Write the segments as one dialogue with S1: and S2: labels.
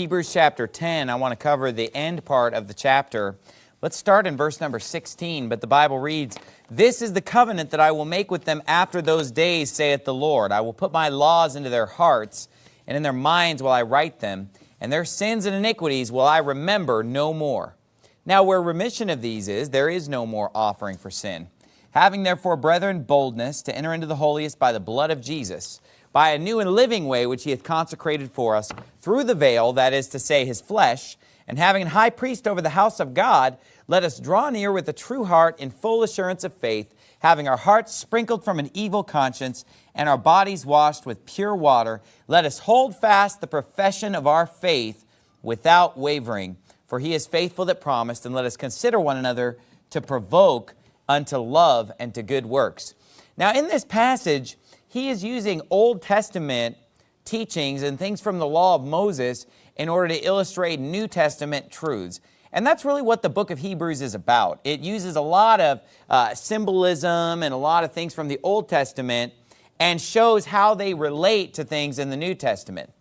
S1: Hebrews chapter 10. I want to cover the end part of the chapter. Let's start in verse number 16, but the Bible reads, This is the covenant that I will make with them after those days, saith the Lord. I will put my laws into their hearts, and in their minds will I write them, and their sins and iniquities will I remember no more. Now where remission of these is, there is no more offering for sin. Having therefore, brethren, boldness to enter into the holiest by the blood of Jesus, by a new and living way which he hath consecrated for us through the veil, that is to say, his flesh, and having an high priest over the house of God, let us draw near with a true heart in full assurance of faith, having our hearts sprinkled from an evil conscience and our bodies washed with pure water, let us hold fast the profession of our faith without wavering. For he is faithful that promised, and let us consider one another to provoke unto love and to good works. Now in this passage, he is using Old Testament teachings and things from the law of Moses in order to illustrate New Testament truths. And that's really what the book of Hebrews is about. It uses a lot of uh, symbolism and a lot of things from the Old Testament and shows how they relate to things in the New Testament.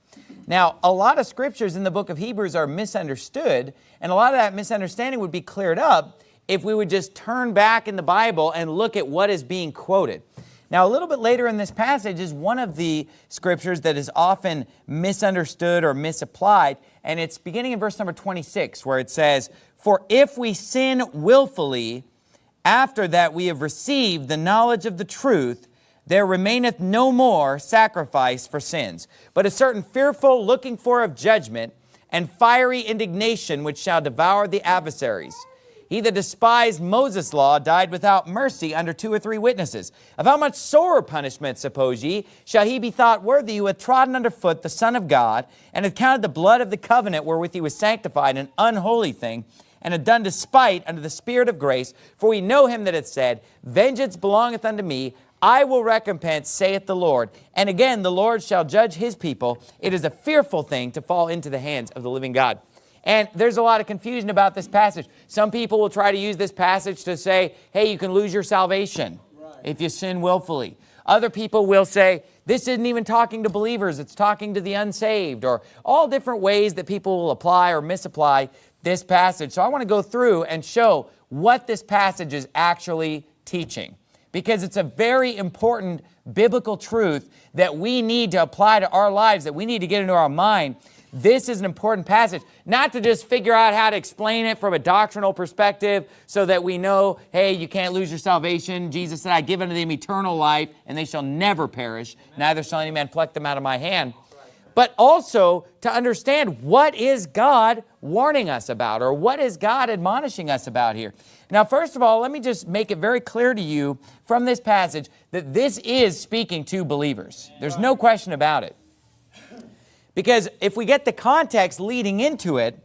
S1: Now, a lot of scriptures in the book of Hebrews are misunderstood, and a lot of that misunderstanding would be cleared up if we would just turn back in the Bible and look at what is being quoted. Now, a little bit later in this passage is one of the scriptures that is often misunderstood or misapplied, and it's beginning in verse number 26, where it says, For if we sin willfully, after that we have received the knowledge of the truth, there remaineth no more sacrifice for sins, but a certain fearful looking for of judgment and fiery indignation which shall devour the adversaries. He that despised Moses' law died without mercy under two or three witnesses. Of how much sorer punishment, suppose ye, shall he be thought worthy who hath trodden under foot the Son of God, and hath counted the blood of the covenant wherewith he was sanctified an unholy thing, and hath done despite unto the Spirit of grace, for we know him that hath said, Vengeance belongeth unto me, I will recompense, saith the Lord. And again, the Lord shall judge his people. It is a fearful thing to fall into the hands of the living God. And there's a lot of confusion about this passage. Some people will try to use this passage to say, hey, you can lose your salvation if you sin willfully. Other people will say, this isn't even talking to believers, it's talking to the unsaved, or all different ways that people will apply or misapply this passage. So I want to go through and show what this passage is actually teaching because it's a very important biblical truth that we need to apply to our lives, that we need to get into our mind this is an important passage, not to just figure out how to explain it from a doctrinal perspective so that we know, hey, you can't lose your salvation. Jesus said, I give unto them eternal life, and they shall never perish. Amen. Neither shall any man pluck them out of my hand. But also to understand what is God warning us about or what is God admonishing us about here. Now, first of all, let me just make it very clear to you from this passage that this is speaking to believers. There's no question about it. Because if we get the context leading into it,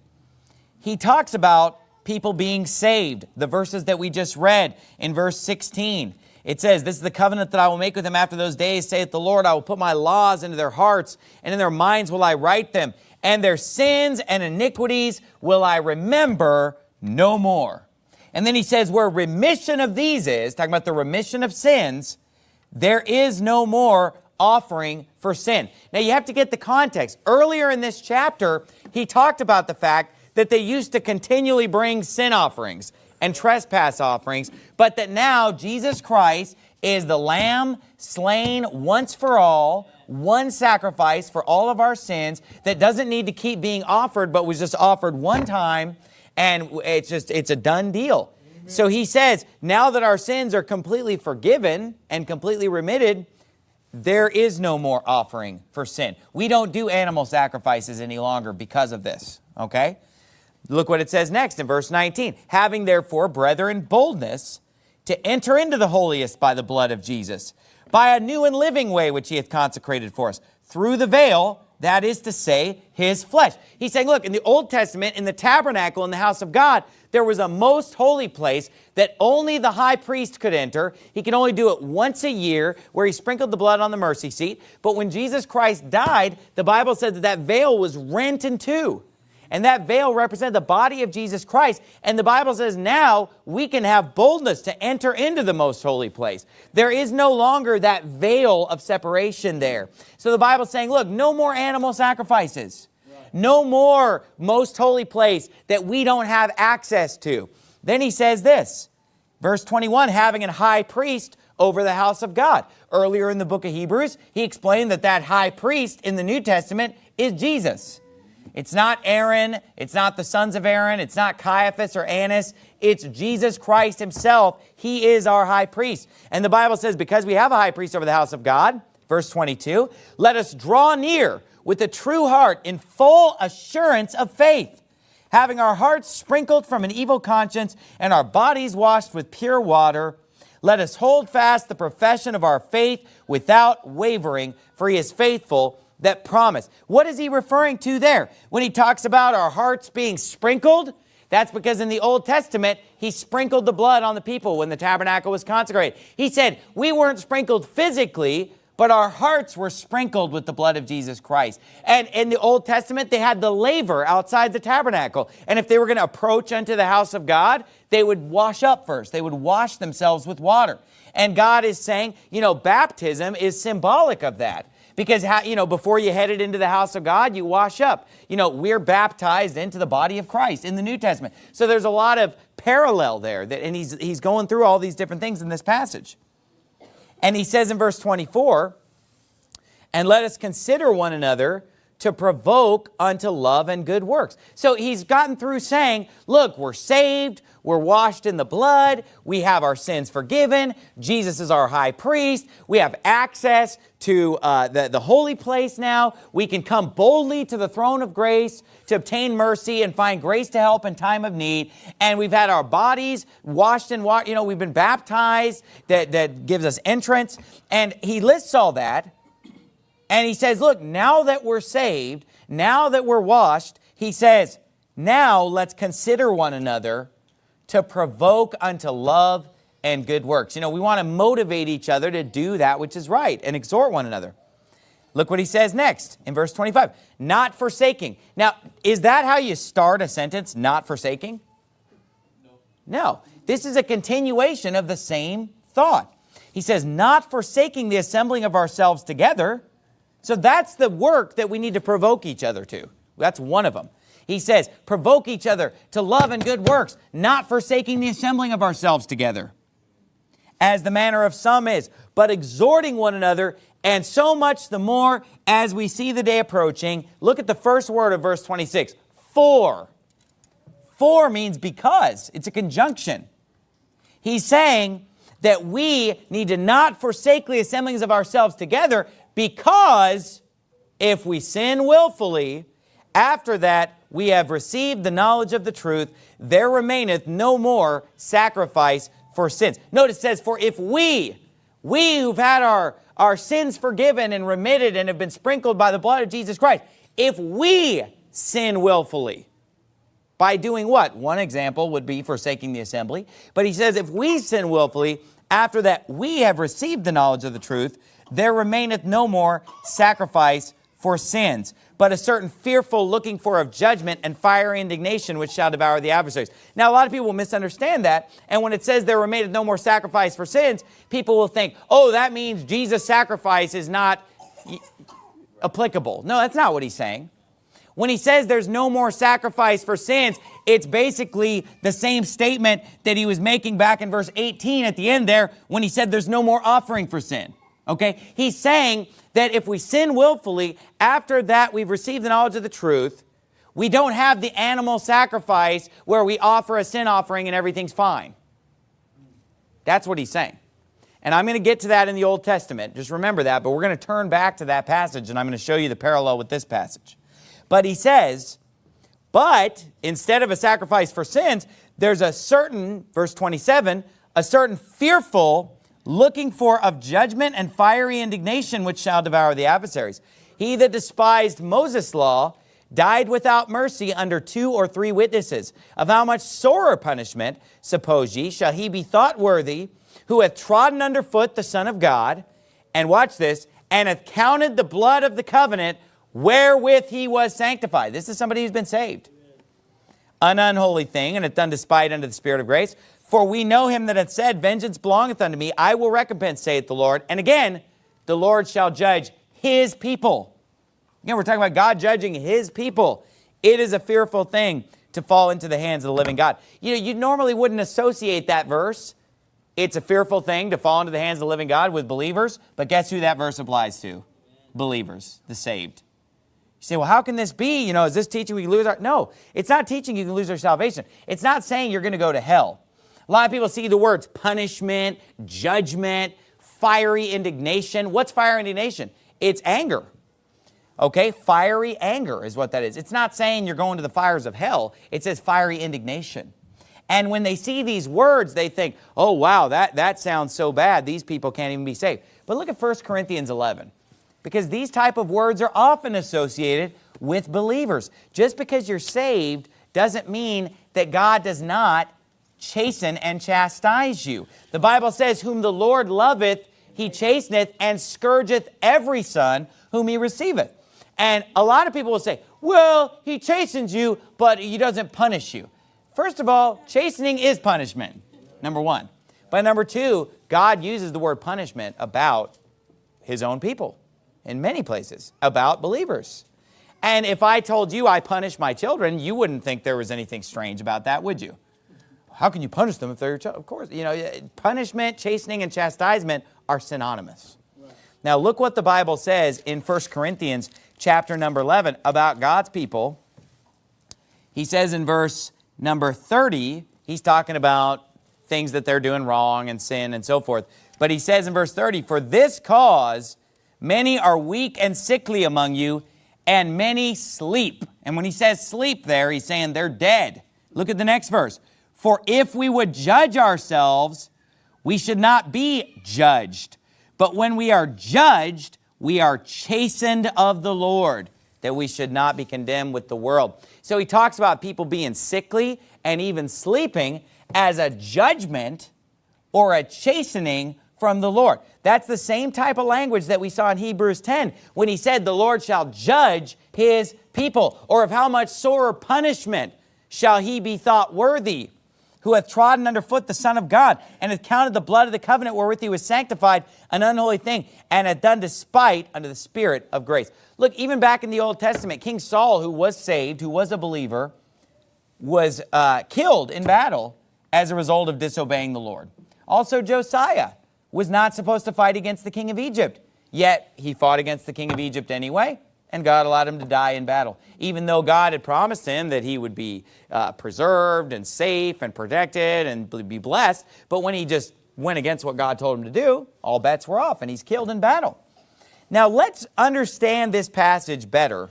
S1: he talks about people being saved. The verses that we just read in verse 16. It says, This is the covenant that I will make with them after those days, saith the Lord. I will put my laws into their hearts, and in their minds will I write them. And their sins and iniquities will I remember no more. And then he says, where remission of these is, talking about the remission of sins, there is no more offering for sin. Now you have to get the context. Earlier in this chapter, he talked about the fact that they used to continually bring sin offerings and trespass offerings, but that now Jesus Christ is the lamb slain once for all, one sacrifice for all of our sins that doesn't need to keep being offered, but was just offered one time, and it's just, it's a done deal. Mm-hmm. So he says, now that our sins are completely forgiven and completely remitted, there is no more offering for sin. We don't do animal sacrifices any longer because of this, okay? Look what it says next in verse 19. Having therefore, brethren, boldness to enter into the holiest by the blood of Jesus, by a new and living way which he hath consecrated for us, through the veil, that is to say, his flesh. He's saying, look, in the Old Testament, in the tabernacle, in the house of God, there was a most holy place that only the high priest could enter. He could only do it once a year where he sprinkled the blood on the mercy seat. But when Jesus Christ died, the Bible said that that veil was rent in two. And that veil represented the body of Jesus Christ. And the Bible says now we can have boldness to enter into the most holy place. There is no longer that veil of separation there. So the Bible's saying, look, no more animal sacrifices. No more most holy place that we don't have access to. Then he says this, verse 21, having a high priest over the house of God. Earlier in the book of Hebrews, he explained that that high priest in the New Testament is Jesus. It's not Aaron, it's not the sons of Aaron, it's not Caiaphas or Annas, it's Jesus Christ himself. He is our high priest. And the Bible says, because we have a high priest over the house of God, verse 22, let us draw near with a true heart in full assurance of faith, having our hearts sprinkled from an evil conscience and our bodies washed with pure water. Let us hold fast the profession of our faith without wavering, for he is faithful that promise. What is he referring to there? When he talks about our hearts being sprinkled, that's because in the Old Testament, he sprinkled the blood on the people when the tabernacle was consecrated. He said, we weren't sprinkled physically, but our hearts were sprinkled with the blood of Jesus Christ. And in the Old Testament, they had the laver outside the tabernacle. And if they were going to approach unto the house of God, they would wash up first. They would wash themselves with water. And God is saying, you know, baptism is symbolic of that. Because, you know, before you headed into the house of God, you wash up. You know, we're baptized into the body of Christ in the New Testament. So there's a lot of parallel there. That, and he's, he's going through all these different things in this passage. And he says in verse 24, and let us consider one another to provoke unto love and good works. So he's gotten through saying, look, we're saved, we're washed in the blood, we have our sins forgiven, Jesus is our high priest, we have access to uh, the, the holy place now, we can come boldly to the throne of grace to obtain mercy and find grace to help in time of need, and we've had our bodies washed in water, you know, we've been baptized, that, that gives us entrance, and he lists all that, and he says, look, now that we're saved, now that we're washed, he says, now let's consider one another to provoke unto love and good works. You know, we want to motivate each other to do that which is right and exhort one another. Look what he says next in verse 25. Not forsaking. Now, is that how you start a sentence, not forsaking? No. No. This is a continuation of the same thought. He says, not forsaking the assembling of ourselves together, so that's the work that we need to provoke each other to. That's one of them. He says, provoke each other to love and good works, not forsaking the assembling of ourselves together, as the manner of some is, but exhorting one another, and so much the more as we see the day approaching. Look at the first word of verse 26, for. For means because. It's a conjunction. He's saying that we need to not forsake the assemblings of ourselves together because if we sin willfully, after that we have received the knowledge of the truth, there remaineth no more sacrifice for sins. Notice it says, for if we, we who've had our, our sins forgiven and remitted and have been sprinkled by the blood of Jesus Christ, if we sin willfully, by doing what? One example would be forsaking the assembly. But he says, if we sin willfully, after that we have received the knowledge of the truth, there remaineth no more sacrifice for sins, but a certain fearful looking for of judgment and fiery indignation which shall devour the adversaries. Now, a lot of people misunderstand that, and when it says there remaineth no more sacrifice for sins, people will think, oh, that means Jesus' sacrifice is not applicable. No, that's not what he's saying. When he says there's no more sacrifice for sins, it's basically the same statement that he was making back in verse 18 at the end there when he said there's no more offering for sin. Okay? He's saying that if we sin willfully, after that we've received the knowledge of the truth, we don't have the animal sacrifice where we offer a sin offering and everything's fine. That's what he's saying. And I'm going to get to that in the Old Testament. Just remember that. But we're going to turn back to that passage and I'm going to show you the parallel with this passage. But he says, but instead of a sacrifice for sins, there's a certain, verse 27, a certain fearful looking for of judgment and fiery indignation which shall devour the adversaries. He that despised Moses' law died without mercy under two or three witnesses. Of how much sorer punishment, suppose ye, shall he be thought worthy, who hath trodden under foot the Son of God, and watch this, and hath counted the blood of the covenant wherewith he was sanctified. This is somebody who's been saved. An unholy thing, and hath done despite unto the Spirit of grace. For we know him that hath said, Vengeance belongeth unto me, I will recompense, saith the Lord. And again, the Lord shall judge his people. Again, we're talking about God judging his people. It is a fearful thing to fall into the hands of the living God. You know, you normally wouldn't associate that verse. It's a fearful thing to fall into the hands of the living God with believers, but guess who that verse applies to? Believers, the saved. You say, well, how can this be? You know, is this teaching we lose our... No, it's not teaching you can lose our salvation. It's not saying you're going to go to hell. A lot of people see the words punishment, judgment, fiery indignation. What's fiery indignation? It's anger. Okay, fiery anger is what that is. It's not saying you're going to the fires of hell. It says fiery indignation. And when they see these words, they think, oh, wow, that, that sounds so bad. These people can't even be saved. But look at 1 Corinthians 11, because these type of words are often associated with believers. Just because you're saved doesn't mean that God does not chasten and chastise you. The Bible says, whom the Lord loveth, he chasteneth and scourgeth every son whom he receiveth. And a lot of people will say, well, he chastens you, but he doesn't punish you. First of all, chastening is punishment, number one. But number two, God uses the word punishment about his own people in many places, about believers. And if I told you I punish my children, you wouldn't think there was anything strange about that, would you? How can you punish them if they're your child? Of course, you know, punishment, chastening, and chastisement are synonymous. Right. Now look what the Bible says in 1 Corinthians chapter number 11 about God's people. He says in verse number 30, he's talking about things that they're doing wrong and sin and so forth. But he says in verse 30, For this cause many are weak and sickly among you, and many sleep. And when he says sleep there, he's saying they're dead. Look at the next verse. For if we would judge ourselves, we should not be judged. But when we are judged, we are chastened of the Lord, that we should not be condemned with the world. So he talks about people being sickly and even sleeping as a judgment or a chastening from the Lord. That's the same type of language that we saw in Hebrews 10 when he said the Lord shall judge his people or of how much sorer punishment shall he be thought worthy who hath trodden underfoot the Son of God, and hath counted the blood of the covenant wherewith he was sanctified an unholy thing, and hath done despite unto the Spirit of grace. Look, even back in the Old Testament, King Saul, who was saved, who was a believer, was uh, killed in battle as a result of disobeying the Lord. Also, Josiah was not supposed to fight against the king of Egypt, yet he fought against the king of Egypt anyway, and God allowed him to die in battle. Even though God had promised him that he would be uh, preserved and safe and protected and be blessed, but when he just went against what God told him to do, all bets were off and he's killed in battle. Now let's understand this passage better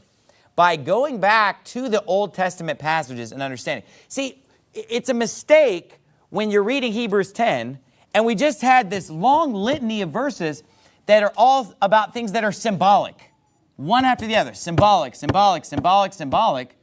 S1: by going back to the Old Testament passages and understanding. See, it's a mistake when you're reading Hebrews 10 and we just had this long litany of verses that are all about things that are symbolic one after the other, symbolic, symbolic, symbolic, symbolic,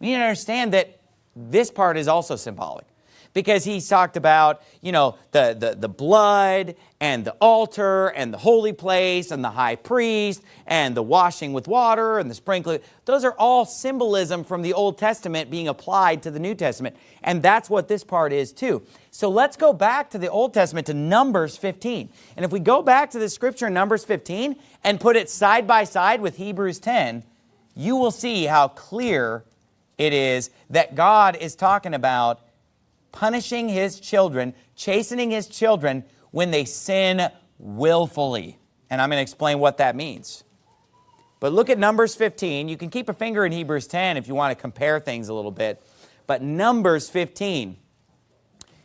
S1: we need to understand that this part is also symbolic because he's talked about, you know, the, the, the blood and the altar and the holy place and the high priest and the washing with water and the sprinkling. Those are all symbolism from the Old Testament being applied to the New Testament. And that's what this part is too. So let's go back to the Old Testament to Numbers 15. And if we go back to the scripture in Numbers 15 and put it side by side with Hebrews 10, you will see how clear it is that God is talking about punishing his children, chastening his children when they sin willfully. And I'm going to explain what that means. But look at Numbers 15. You can keep a finger in Hebrews 10 if you want to compare things a little bit. But Numbers 15,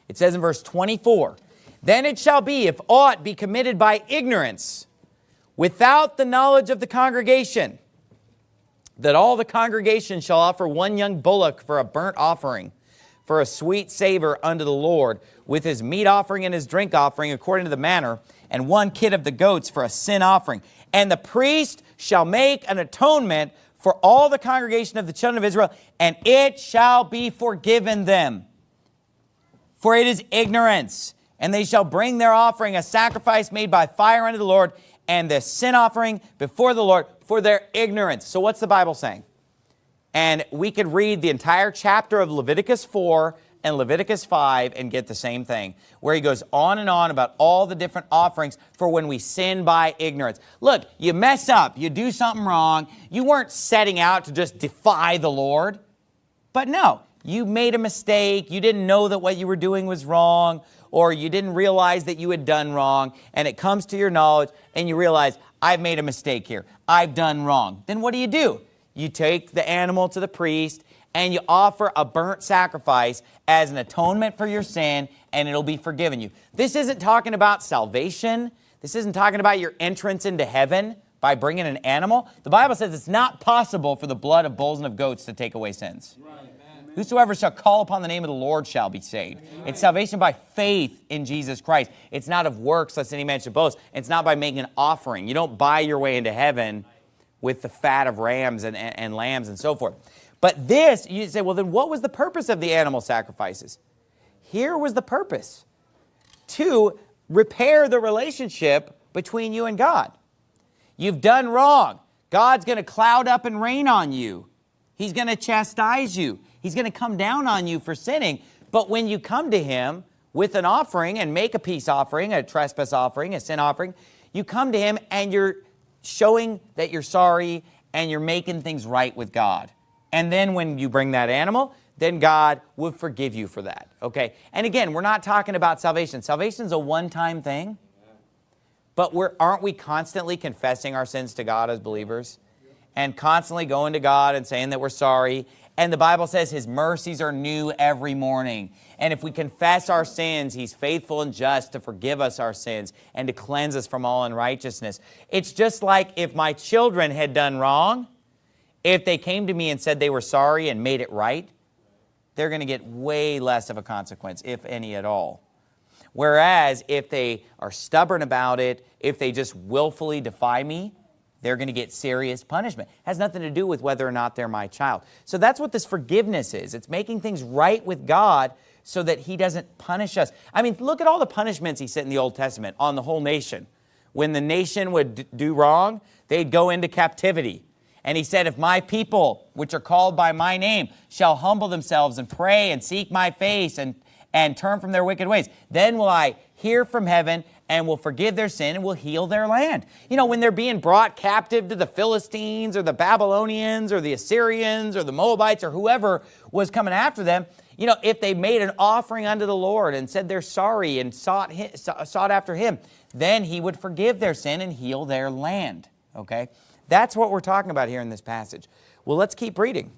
S1: it says in verse 24, Then it shall be, if aught be committed by ignorance, without the knowledge of the congregation, that all the congregation shall offer one young bullock for a burnt offering, for a sweet savor unto the Lord, with his meat offering and his drink offering according to the manner, and one kid of the goats for a sin offering. And the priest shall make an atonement for all the congregation of the children of Israel, and it shall be forgiven them. For it is ignorance, and they shall bring their offering, a sacrifice made by fire unto the Lord, and the sin offering before the Lord for their ignorance. So what's the Bible saying? And we could read the entire chapter of Leviticus 4 and Leviticus 5 and get the same thing, where he goes on and on about all the different offerings for when we sin by ignorance. Look, you mess up, you do something wrong, you weren't setting out to just defy the Lord, but no, you made a mistake, you didn't know that what you were doing was wrong, or you didn't realize that you had done wrong, and it comes to your knowledge, and you realize, I've made a mistake here, I've done wrong. Then what do you do? You take the animal to the priest, and you offer a burnt sacrifice as an atonement for your sin and it'll be forgiven you. This isn't talking about salvation. This isn't talking about your entrance into heaven by bringing an animal. The Bible says it's not possible for the blood of bulls and of goats to take away sins. Right. Whosoever shall call upon the name of the Lord shall be saved. It's salvation by faith in Jesus Christ. It's not of works, lest any man should boast. It's not by making an offering. You don't buy your way into heaven with the fat of rams and, and, and lambs and so forth. But this, you say, well, then what was the purpose of the animal sacrifices? Here was the purpose to repair the relationship between you and God. You've done wrong. God's going to cloud up and rain on you. He's going to chastise you. He's going to come down on you for sinning. But when you come to him with an offering and make a peace offering, a trespass offering, a sin offering, you come to him and you're showing that you're sorry and you're making things right with God. And then when you bring that animal, then God will forgive you for that, okay? And again, we're not talking about salvation. Salvation is a one-time thing, but we're, aren't we constantly confessing our sins to God as believers? And constantly going to God and saying that we're sorry. And the Bible says His mercies are new every morning. And if we confess our sins, He's faithful and just to forgive us our sins and to cleanse us from all unrighteousness. It's just like if my children had done wrong, if they came to me and said they were sorry and made it right, they're going to get way less of a consequence, if any at all. Whereas if they are stubborn about it, if they just willfully defy me, they're going to get serious punishment. It has nothing to do with whether or not they're my child. So that's what this forgiveness is. It's making things right with God so that he doesn't punish us. I mean, look at all the punishments he set in the Old Testament on the whole nation. When the nation would do wrong, they'd go into captivity. And he said, if my people, which are called by my name, shall humble themselves and pray and seek my face and, and turn from their wicked ways, then will I hear from heaven and will forgive their sin and will heal their land. You know, when they're being brought captive to the Philistines or the Babylonians or the Assyrians or the Moabites or whoever was coming after them, you know, if they made an offering unto the Lord and said they're sorry and sought, sought after him, then he would forgive their sin and heal their land, okay? That's what we're talking about here in this passage. Well, let's keep reading.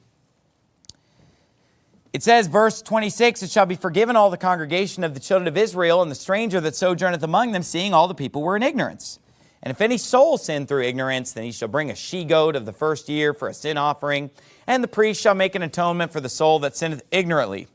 S1: It says, verse 26, It shall be forgiven all the congregation of the children of Israel and the stranger that sojourneth among them, seeing all the people were in ignorance. And if any soul sin through ignorance, then he shall bring a she-goat of the first year for a sin offering, and the priest shall make an atonement for the soul that sinneth ignorantly.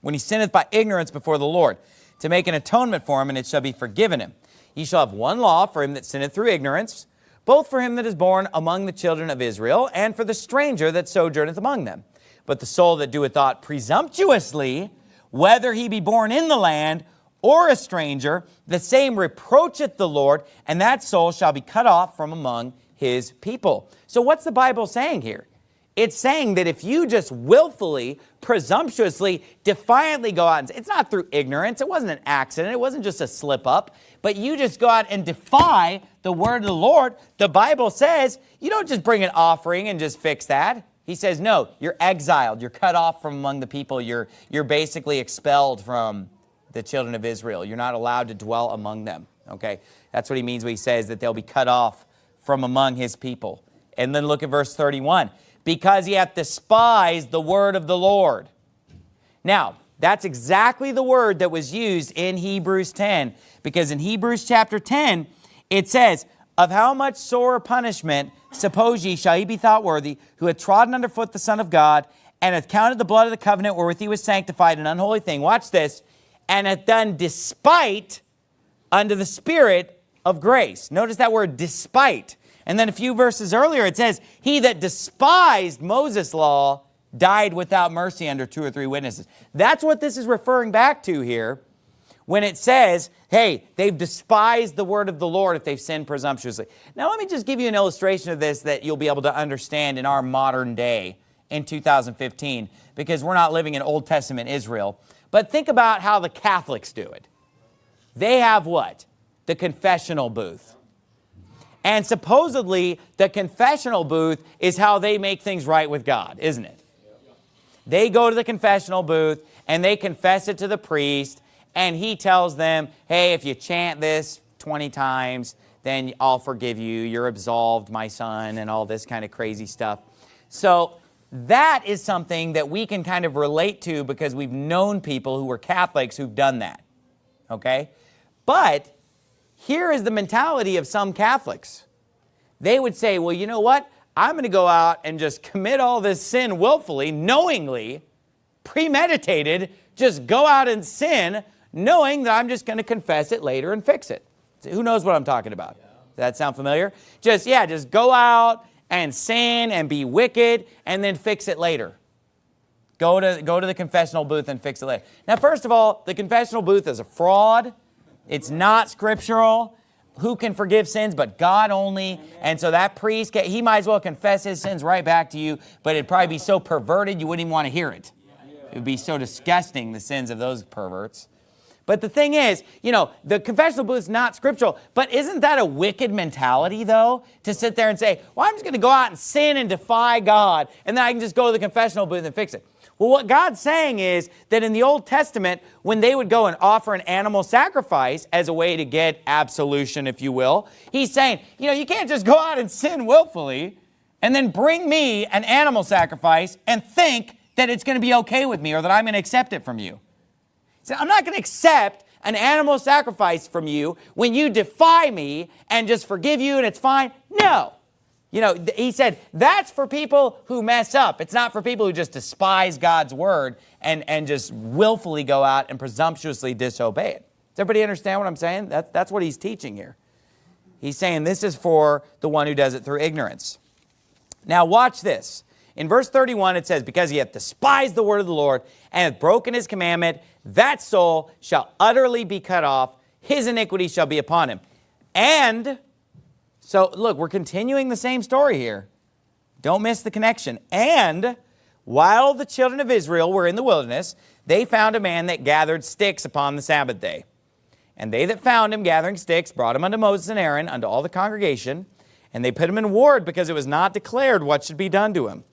S1: When he sinneth by ignorance before the Lord, to make an atonement for him, and it shall be forgiven him. He shall have one law for him that sinneth through ignorance, both for him that is born among the children of Israel, and for the stranger that sojourneth among them. But the soul that doeth aught presumptuously, whether he be born in the land or a stranger, the same reproacheth the Lord, and that soul shall be cut off from among his people. So what's the Bible saying here? It's saying that if you just willfully, presumptuously, defiantly go out, and it's not through ignorance, it wasn't an accident, it wasn't just a slip up, but you just go out and defy the word of the Lord, the Bible says you don't just bring an offering and just fix that. He says, no, you're exiled. You're cut off from among the people. You're, you're basically expelled from the children of Israel. You're not allowed to dwell among them. Okay, That's what he means when he says that they'll be cut off from among his people. And then look at verse 31. Because he hath despised the word of the Lord. Now, that's exactly the word that was used in Hebrews 10. Because in Hebrews chapter 10, it says, Of how much sore punishment, suppose ye, shall ye be thought worthy, who hath trodden under foot the Son of God, and hath counted the blood of the covenant wherewith he was sanctified an unholy thing, watch this, and hath done despite unto the Spirit of grace. Notice that word despite. And then a few verses earlier it says, He that despised Moses' law died without mercy under two or three witnesses. That's what this is referring back to here when it says, hey, they've despised the word of the Lord if they've sinned presumptuously. Now, let me just give you an illustration of this that you'll be able to understand in our modern day in 2015 because we're not living in Old Testament Israel. But think about how the Catholics do it. They have what? The confessional booth. And supposedly, the confessional booth is how they make things right with God, isn't it? They go to the confessional booth and they confess it to the priest and he tells them, hey, if you chant this 20 times, then I'll forgive you. You're absolved, my son, and all this kind of crazy stuff. So that is something that we can kind of relate to because we've known people who were Catholics who've done that, okay? But here is the mentality of some Catholics. They would say, well, you know what? I'm going to go out and just commit all this sin willfully, knowingly, premeditated, just go out and sin, knowing that I'm just going to confess it later and fix it. Who knows what I'm talking about? Does that sound familiar? Just, yeah, just go out and sin and be wicked and then fix it later. Go to, go to the confessional booth and fix it later. Now, first of all, the confessional booth is a fraud. It's not scriptural. Who can forgive sins but God only? And so that priest, he might as well confess his sins right back to you, but it'd probably be so perverted you wouldn't even want to hear it. It would be so disgusting, the sins of those perverts. But the thing is, you know, the confessional booth is not scriptural. But isn't that a wicked mentality, though? To sit there and say, well, I'm just going to go out and sin and defy God, and then I can just go to the confessional booth and fix it. Well, what God's saying is that in the Old Testament, when they would go and offer an animal sacrifice as a way to get absolution, if you will, he's saying, you know, you can't just go out and sin willfully and then bring me an animal sacrifice and think that it's going to be okay with me or that I'm going to accept it from you. So I'm not going to accept an animal sacrifice from you when you defy me and just forgive you and it's fine. No. You know, he said, that's for people who mess up. It's not for people who just despise God's word and, and just willfully go out and presumptuously disobey it. Does everybody understand what I'm saying? That, that's what he's teaching here. He's saying this is for the one who does it through ignorance. Now watch this. In verse 31 it says, Because he hath despised the word of the Lord and hath broken his commandment, that soul shall utterly be cut off, his iniquity shall be upon him. And, so look, we're continuing the same story here. Don't miss the connection. And while the children of Israel were in the wilderness, they found a man that gathered sticks upon the Sabbath day. And they that found him gathering sticks brought him unto Moses and Aaron, unto all the congregation, and they put him in ward because it was not declared what should be done to him.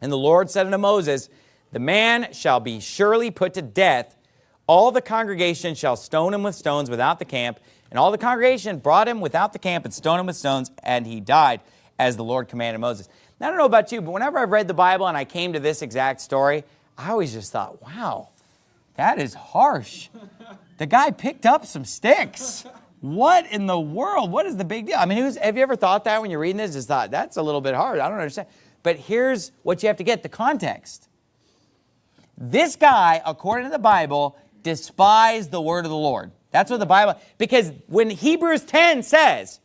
S1: And the Lord said unto Moses, the man shall be surely put to death. All the congregation shall stone him with stones without the camp. And all the congregation brought him without the camp and stoned him with stones, and he died, as the Lord commanded Moses. Now, I don't know about you, but whenever I've read the Bible and I came to this exact story, I always just thought, wow, that is harsh. The guy picked up some sticks. What in the world? What is the big deal? I mean, have you ever thought that when you're reading this? Just thought, that's a little bit hard. I don't understand. But here's what you have to get, the context. This guy, according to the Bible, despised the word of the Lord. That's what the Bible, because when Hebrews 10 says,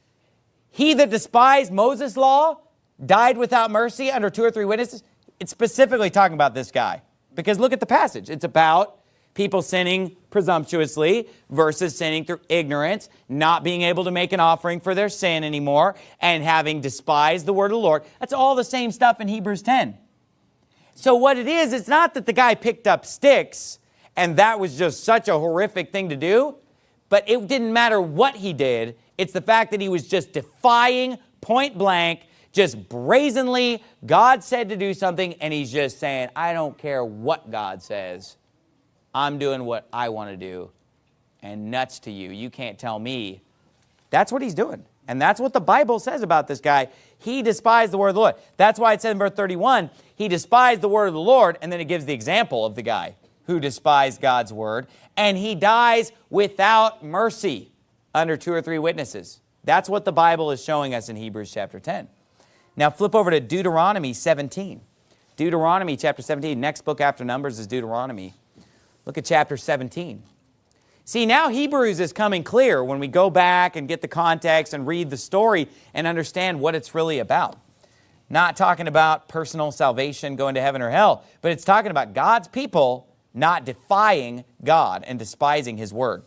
S1: he that despised Moses' law died without mercy under two or three witnesses, it's specifically talking about this guy. Because look at the passage. It's about people sinning presumptuously versus sinning through ignorance, not being able to make an offering for their sin anymore, and having despised the word of the Lord. That's all the same stuff in Hebrews 10. So what it is, it's not that the guy picked up sticks and that was just such a horrific thing to do, but it didn't matter what he did. It's the fact that he was just defying point blank, just brazenly, God said to do something and he's just saying, I don't care what God says. I'm doing what I want to do and nuts to you. You can't tell me. That's what he's doing. And that's what the Bible says about this guy. He despised the word of the Lord. That's why it says in verse 31, he despised the word of the Lord, and then it gives the example of the guy who despised God's word, and he dies without mercy under two or three witnesses. That's what the Bible is showing us in Hebrews chapter 10. Now flip over to Deuteronomy 17. Deuteronomy chapter 17, next book after Numbers is Deuteronomy. Look at chapter 17. See, now Hebrews is coming clear when we go back and get the context and read the story and understand what it's really about. Not talking about personal salvation, going to heaven or hell, but it's talking about God's people not defying God and despising his word.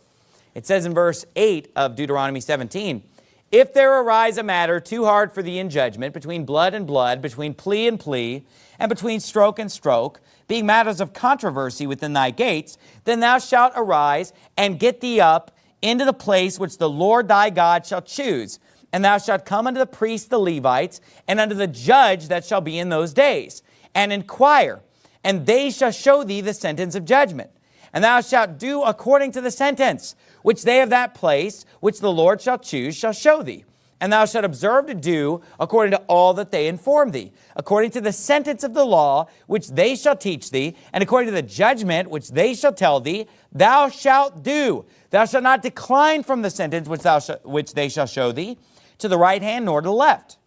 S1: It says in verse 8 of Deuteronomy 17, if there arise a matter too hard for thee in judgment, between blood and blood, between plea and plea, and between stroke and stroke, being matters of controversy within thy gates, then thou shalt arise and get thee up into the place which the Lord thy God shall choose. And thou shalt come unto the priests the Levites, and unto the judge that shall be in those days, and inquire, and they shall show thee the sentence of judgment. And thou shalt do according to the sentence, which they of that place, which the Lord shall choose, shall show thee. And thou shalt observe to do according to all that they inform thee, according to the sentence of the law, which they shall teach thee, and according to the judgment which they shall tell thee, thou shalt do. Thou shalt not decline from the sentence which, thou which they shall show thee, to the right hand nor to the left.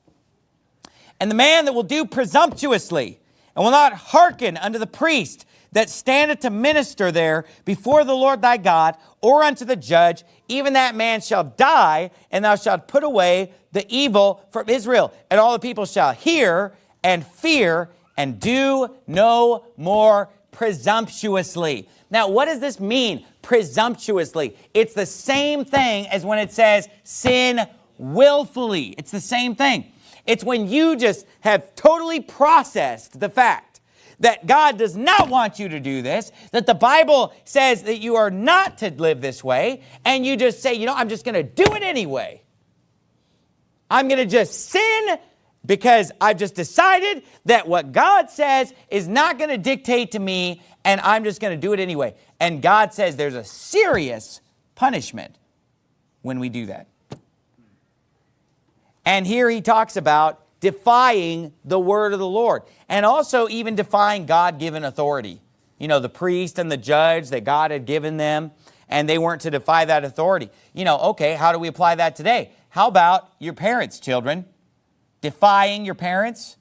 S1: And the man that will do presumptuously, and will not hearken unto the priest that standeth to minister there before the Lord thy God, or unto the judge, even that man shall die, and thou shalt put away the evil from Israel. And all the people shall hear and fear and do no more presumptuously. Now, what does this mean, presumptuously? It's the same thing as when it says sin willfully. It's the same thing. It's when you just have totally processed the fact that God does not want you to do this, that the Bible says that you are not to live this way, and you just say, you know, I'm just going to do it anyway. I'm going to just sin because I've just decided that what God says is not going to dictate to me, and I'm just going to do it anyway. And God says there's a serious punishment when we do that. And here he talks about defying the word of the Lord and also even defying God-given authority. You know, the priest and the judge that God had given them and they weren't to defy that authority. You know, okay, how do we apply that today? How about your parents, children? Defying your parents?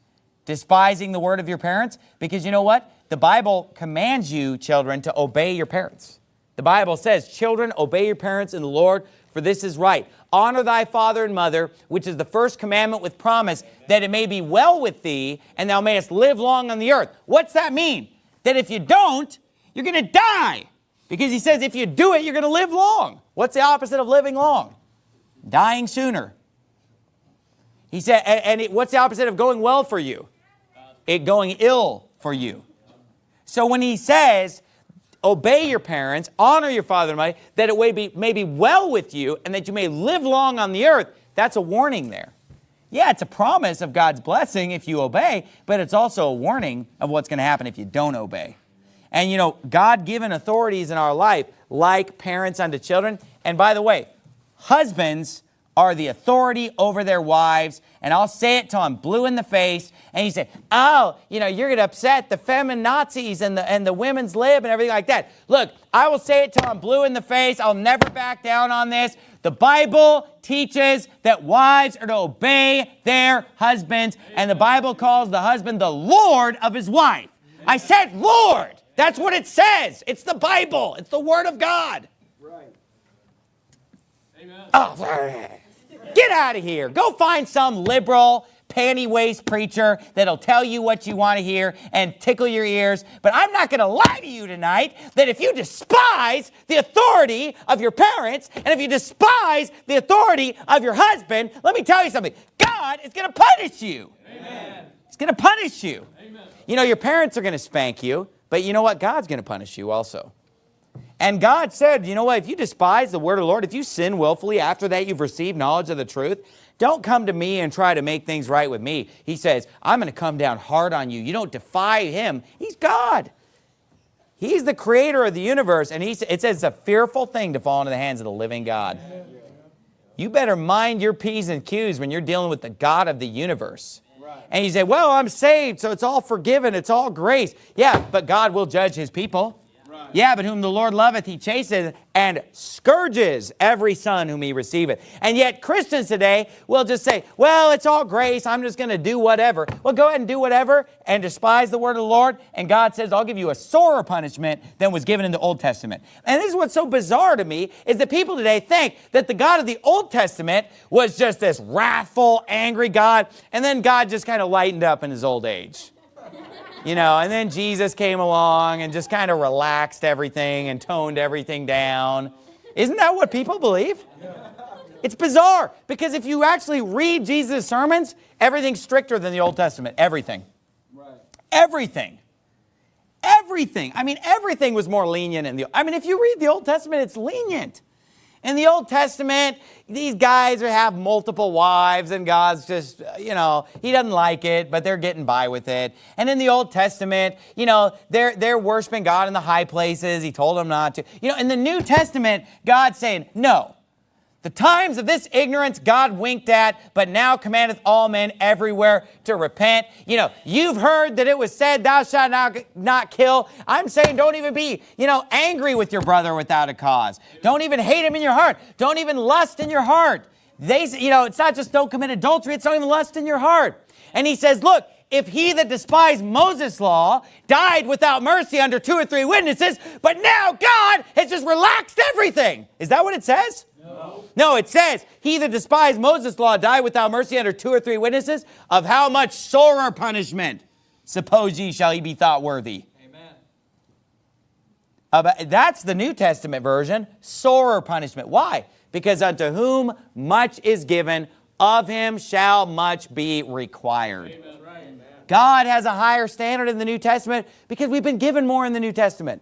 S1: Despising the word of your parents? Because you know what? The Bible commands you, children, to obey your parents. The Bible says, children, obey your parents in the Lord, for this is right. Honor thy father and mother, which is the first commandment with promise, that it may be well with thee, and thou mayest live long on the earth. What's that mean? That if you don't, you're going to die. Because he says if you do it, you're going to live long. What's the opposite of living long? Dying sooner. He said, and, it, what's the opposite of going well for you? It going ill for you. So when he says, obey your parents, honor your father and mother, that it may be, may be well with you and that you may live long on the earth, that's a warning there. Yeah, it's a promise of God's blessing if you obey, but it's also a warning of what's going to happen if you don't obey. And you know, God-given authorities in our life, like parents unto children, and by the way, husbands are the authority over their wives. And I'll say it till I'm blue in the face. And you say, oh, you know, you're going to upset the feminazis and the, and the women's lib and everything like that. Look, I will say it till I'm blue in the face. I'll never back down on this. The Bible teaches that wives are to obey their husbands. And the Bible calls the husband the Lord of his wife. I said Lord. That's what it says. It's the Bible. It's the Word of God. Right. Amen. Oh, Get out of here. Go find some liberal, panty waist preacher that'll tell you what you want to hear and tickle your ears. But I'm not going to lie to you tonight that if you despise the authority of your parents and if you despise the authority of your husband, let me tell you something. God is going to punish you. Amen. He's going to punish you. Amen. You know, your parents are going to spank you, but you know what? God's going to punish you also. And God said, you know what, if you despise the word of the Lord, if you sin willfully after that you've received knowledge of the truth, don't come to me and try to make things right with me. He says, I'm going to come down hard on you. You don't defy him. He's God. He's the creator of the universe, and he, it says it's a fearful thing to fall into the hands of the living God. You better mind your P's and Q's when you're dealing with the God of the universe. And you say, well, I'm saved, so it's all forgiven, it's all grace. Yeah, but God will judge his people. Yeah, but whom the Lord loveth, he chasteth and scourges every son whom he receiveth. And yet Christians today will just say, well, it's all grace. I'm just going to do whatever. Well, go ahead and do whatever and despise the word of the Lord. And God says, I'll give you a sorer punishment than was given in the Old Testament. And this is what's so bizarre to me is that people today think that the God of the Old Testament was just this wrathful, angry God. And then God just kind of lightened up in his old age you know, and then Jesus came along and just kind of relaxed everything and toned everything down. Isn't that what people believe? It's bizarre because if you actually read Jesus' sermons, everything's stricter than the Old Testament. Everything. Right. Everything. Everything. I mean, everything was more lenient in the, I mean, if you read the Old Testament, it's lenient. In the Old Testament, these guys have multiple wives and God's just, uh, you know, he doesn't like it, but they're getting by with it. And in the Old Testament, you know, they're, they're worshiping God in the high places. He told them not to. You know, in the New Testament, God's saying, no, the times of this ignorance God winked at, but now commandeth all men everywhere to repent. You know, you've heard that it was said, thou shalt not, not kill. I'm saying don't even be, you know, angry with your brother without a cause. Don't even hate him in your heart. Don't even lust in your heart. They, you know, it's not just don't commit adultery, it's don't even lust in your heart. And he says, look, if he that despised Moses' law died without mercy under two or three witnesses, but now God has just relaxed everything. Is that what it says? No. it says, he that despised Moses' law died without mercy under two or three witnesses, of how much sorer punishment suppose ye shall he be thought worthy. Amen. Uh, that's the New Testament version, sorer punishment. Why? Because unto whom much is given, of him shall much be required. Amen. God has a higher standard in the New Testament because we've been given more in the New Testament.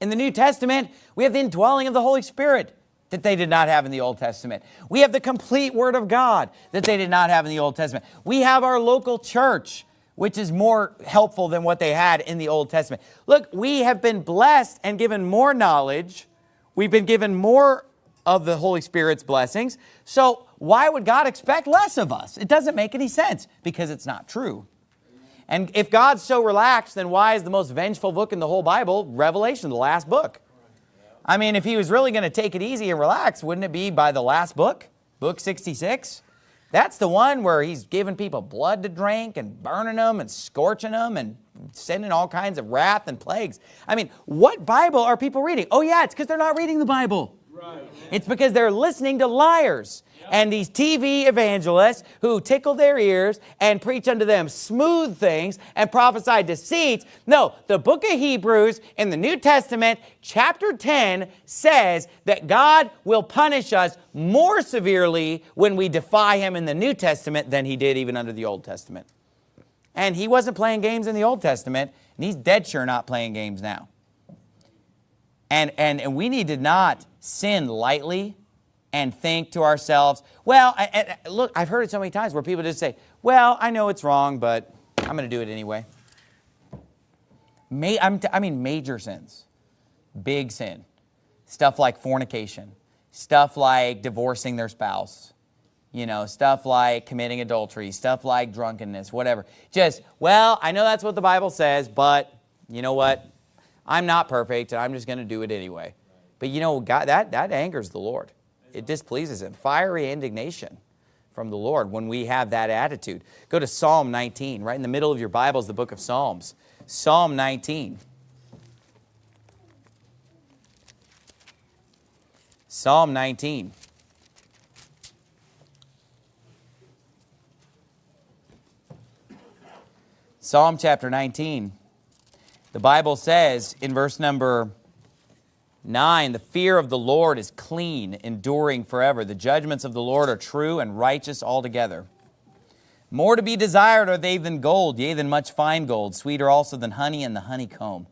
S1: In the New Testament, we have the indwelling of the Holy Spirit that they did not have in the Old Testament. We have the complete Word of God that they did not have in the Old Testament. We have our local church, which is more helpful than what they had in the Old Testament. Look, we have been blessed and given more knowledge. We've been given more of the Holy Spirit's blessings. So why would God expect less of us? It doesn't make any sense because it's not true. And if God's so relaxed, then why is the most vengeful book in the whole Bible Revelation, the last book? I mean, if he was really going to take it easy and relax, wouldn't it be by the last book, book 66? That's the one where he's giving people blood to drink and burning them and scorching them and sending all kinds of wrath and plagues. I mean, what Bible are people reading? Oh yeah, it's because they're not reading the Bible. It's because they're listening to liars and these TV evangelists who tickle their ears and preach unto them smooth things and prophesy deceits. No, the book of Hebrews in the New Testament, chapter 10, says that God will punish us more severely when we defy him in the New Testament than he did even under the Old Testament. And he wasn't playing games in the Old Testament, and he's dead sure not playing games now. And, and, and we need to not sin lightly and think to ourselves, well, I, I, look, I've heard it so many times where people just say, well, I know it's wrong, but I'm going to do it anyway. I mean major sins, big sin, stuff like fornication, stuff like divorcing their spouse, you know, stuff like committing adultery, stuff like drunkenness, whatever. Just, well, I know that's what the Bible says, but you know what? I'm not perfect, and I'm just going to do it anyway. But you know, God, that, that angers the Lord it displeases him. Fiery indignation from the Lord when we have that attitude. Go to Psalm 19. Right in the middle of your Bible is the book of Psalms. Psalm 19. Psalm 19. Psalm chapter 19. The Bible says in verse number 9, the fear of the Lord is clean, enduring forever. The judgments of the Lord are true and righteous altogether. More to be desired are they than gold, yea, than much fine gold, sweeter also than honey and the honeycomb.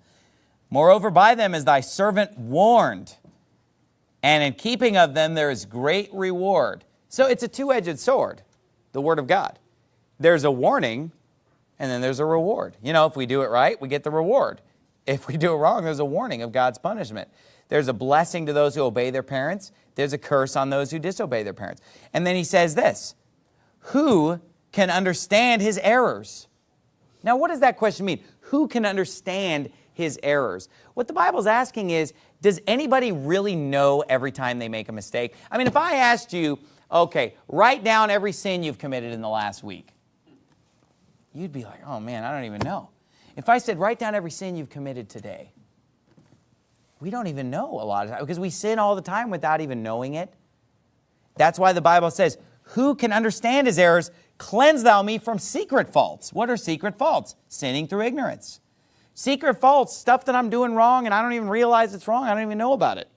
S1: Moreover, by them is thy servant warned, and in keeping of them there is great reward. So it's a two-edged sword, the word of God. There's a warning, and then there's a reward. You know, if we do it right, we get the reward. If we do it wrong, there's a warning of God's punishment. There's a blessing to those who obey their parents. There's a curse on those who disobey their parents. And then he says this, who can understand his errors? Now, what does that question mean? Who can understand his errors? What the Bible's asking is, does anybody really know every time they make a mistake? I mean, if I asked you, okay, write down every sin you've committed in the last week, you'd be like, oh man, I don't even know. If I said, write down every sin you've committed today, we don't even know a lot of times because we sin all the time without even knowing it. That's why the Bible says, who can understand his errors? Cleanse thou me from secret faults. What are secret faults? Sinning through ignorance. Secret faults, stuff that I'm doing wrong and I don't even realize it's wrong. I don't even know about it.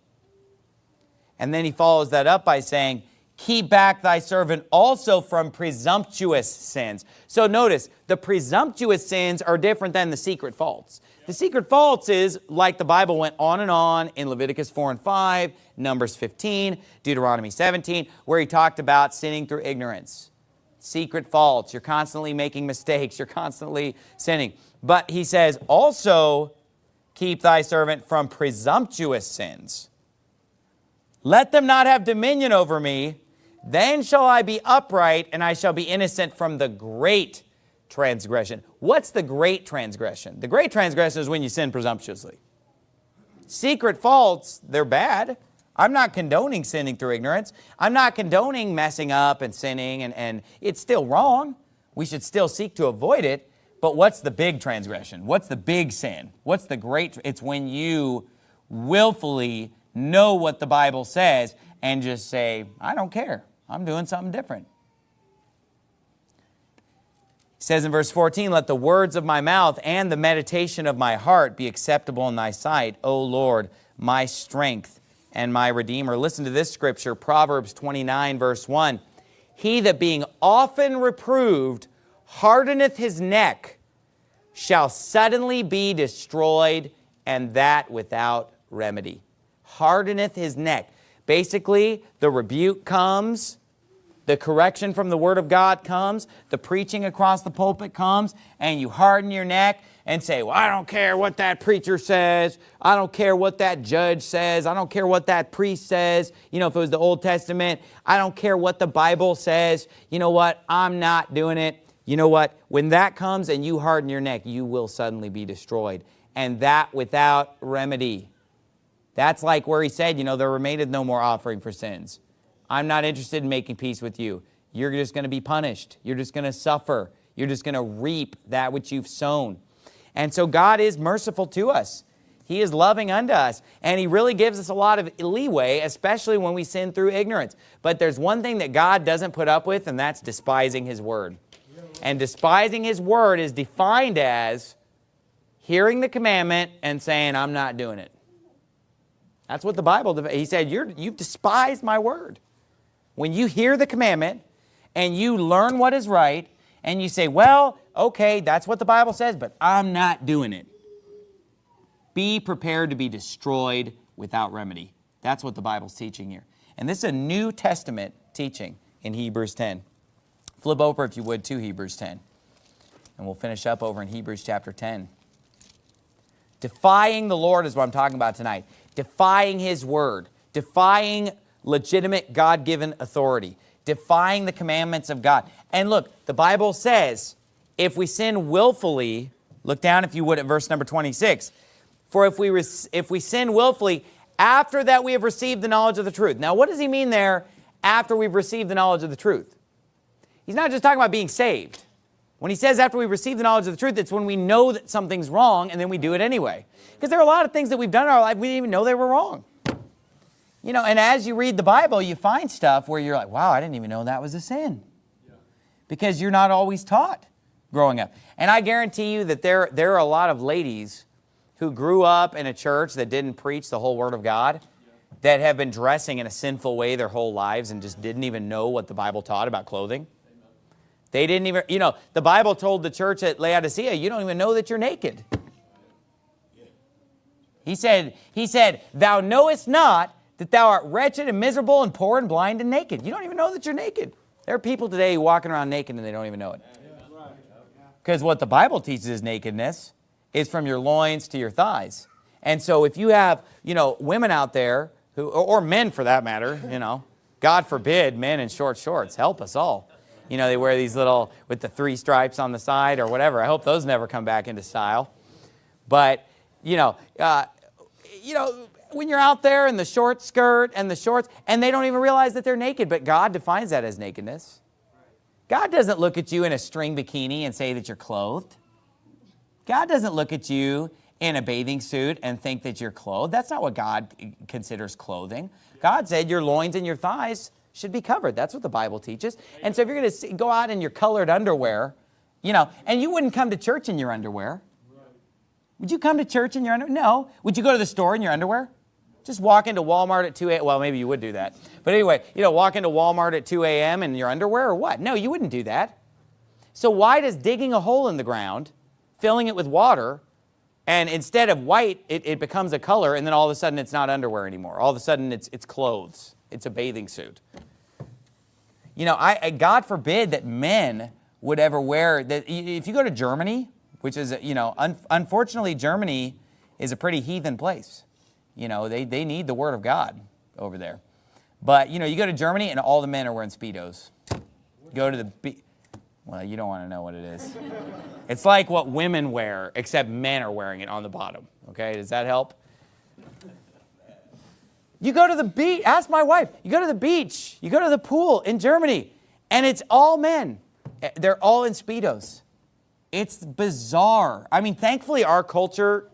S1: And then he follows that up by saying, keep back thy servant also from presumptuous sins. So notice, the presumptuous sins are different than the secret faults. The secret faults is, like the Bible went on and on in Leviticus 4 and 5, Numbers 15, Deuteronomy 17, where he talked about sinning through ignorance. Secret faults, you're constantly making mistakes, you're constantly sinning. But he says, also keep thy servant from presumptuous sins. Let them not have dominion over me, then shall I be upright, and I shall be innocent from the great transgression. What's the great transgression? The great transgression is when you sin presumptuously. Secret faults, they're bad. I'm not condoning sinning through ignorance. I'm not condoning messing up and sinning, and, and it's still wrong. We should still seek to avoid it. But what's the big transgression? What's the big sin? What's the great? It's when you willfully know what the Bible says and just say, I don't care. I'm doing something different. He says in verse 14, Let the words of my mouth and the meditation of my heart be acceptable in thy sight, O Lord, my strength and my Redeemer. Listen to this scripture, Proverbs 29, verse 1. He that being often reproved hardeneth his neck shall suddenly be destroyed, and that without remedy. Hardeneth his neck. Basically, the rebuke comes, the correction from the Word of God comes, the preaching across the pulpit comes, and you harden your neck and say, well, I don't care what that preacher says. I don't care what that judge says. I don't care what that priest says. You know, if it was the Old Testament, I don't care what the Bible says. You know what? I'm not doing it. You know what? When that comes and you harden your neck, you will suddenly be destroyed. And that without remedy. That's like where he said, you know, there remaineth no more offering for sins. I'm not interested in making peace with you. You're just going to be punished. You're just going to suffer. You're just going to reap that which you've sown. And so God is merciful to us. He is loving unto us. And he really gives us a lot of leeway, especially when we sin through ignorance. But there's one thing that God doesn't put up with, and that's despising his word. And despising his word is defined as hearing the commandment and saying, I'm not doing it. That's what the Bible, he said, You're, you've despised my word. When you hear the commandment and you learn what is right and you say, well, okay, that's what the Bible says, but I'm not doing it. Be prepared to be destroyed without remedy. That's what the Bible's teaching here. And this is a New Testament teaching in Hebrews 10. Flip over, if you would, to Hebrews 10. And we'll finish up over in Hebrews chapter 10. Defying the Lord is what I'm talking about tonight. Defying His Word. Defying legitimate God-given authority, defying the commandments of God. And look, the Bible says, if we sin willfully, look down if you would at verse number 26, for if we, if we sin willfully, after that we have received the knowledge of the truth. Now, what does he mean there, after we've received the knowledge of the truth? He's not just talking about being saved. When he says after we receive the knowledge of the truth, it's when we know that something's wrong and then we do it anyway. Because there are a lot of things that we've done in our life we didn't even know they were wrong. You know, and as you read the Bible, you find stuff where you're like, wow, I didn't even know that was a sin. Because you're not always taught growing up. And I guarantee you that there, there are a lot of ladies who grew up in a church that didn't preach the whole Word of God, that have been dressing in a sinful way their whole lives and just didn't even know what the Bible taught about clothing. They didn't even, you know, the Bible told the church at Laodicea, you don't even know that you're naked. He said, he said, thou knowest not that thou art wretched and miserable and poor and blind and naked. You don't even know that you're naked. There are people today walking around naked and they don't even know it. Because what the Bible teaches is nakedness is from your loins to your thighs. And so if you have, you know, women out there, who, or men for that matter, you know, God forbid men in short shorts, help us all. You know, they wear these little, with the three stripes on the side or whatever. I hope those never come back into style. But, you know, uh, you know, when you're out there in the short skirt and the shorts, and they don't even realize that they're naked, but God defines that as nakedness. God doesn't look at you in a string bikini and say that you're clothed. God doesn't look at you in a bathing suit and think that you're clothed. That's not what God considers clothing. God said your loins and your thighs should be covered. That's what the Bible teaches. And so if you're going to go out in your colored underwear, you know, and you wouldn't come to church in your underwear. Would you come to church in your underwear? No. Would you go to the store in your underwear? Just walk into Walmart at 2 a.m. Well, maybe you would do that. But anyway, you know, walk into Walmart at 2 a.m. in your underwear or what? No, you wouldn't do that. So why does digging a hole in the ground, filling it with water, and instead of white, it, it becomes a color, and then all of a sudden it's not underwear anymore. All of a sudden it's, it's clothes. It's a bathing suit. You know, I, I, God forbid that men would ever wear, that. if you go to Germany, which is, you know, un, unfortunately Germany is a pretty heathen place. You know, they, they need the word of God over there. But, you know, you go to Germany and all the men are wearing Speedos. Go to the, be well, you don't want to know what it is. it's like what women wear, except men are wearing it on the bottom. Okay, does that help? You go to the beach, ask my wife, you go to the beach, you go to the pool in Germany, and it's all men. Eh, they're all in Speedos. It's bizarre. I mean, thankfully, our culture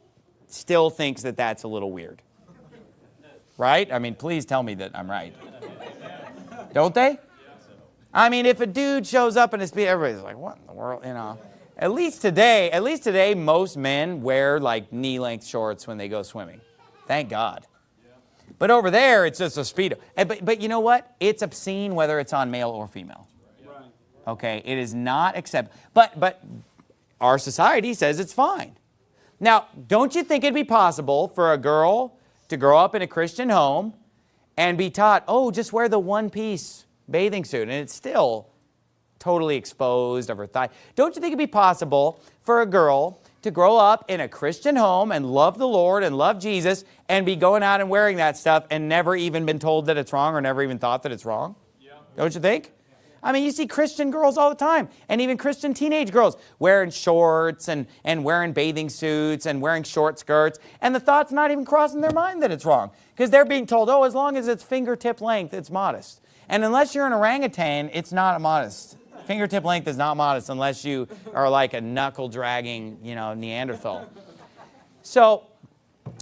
S1: still thinks that that's a little weird. Right? I mean, please tell me that I'm right. Don't they? I mean, if a dude shows up his Speedo, everybody's like, what in the world, you know? At least today, at least today, most men wear like knee-length shorts when they go swimming. Thank God. But over there, it's just a Speedo. Eh, but, but you know what? It's obscene whether it's on male or female. Okay, it is not acceptable. But, but our society says it's fine. Now, don't you think it'd be possible for a girl to grow up in a Christian home and be taught, oh, just wear the one-piece bathing suit, and it's still totally exposed of her thigh. Don't you think it'd be possible for a girl to grow up in a Christian home and love the Lord and love Jesus and be going out and wearing that stuff and never even been told that it's wrong or never even thought that it's wrong? Yeah. Don't you think? I mean, you see Christian girls all the time, and even Christian teenage girls wearing shorts and, and wearing bathing suits and wearing short skirts, and the thought's not even crossing their mind that it's wrong because they're being told, oh, as long as it's fingertip length, it's modest. And unless you're an orangutan, it's not modest. Fingertip length is not modest unless you are like a knuckle-dragging, you know, Neanderthal. So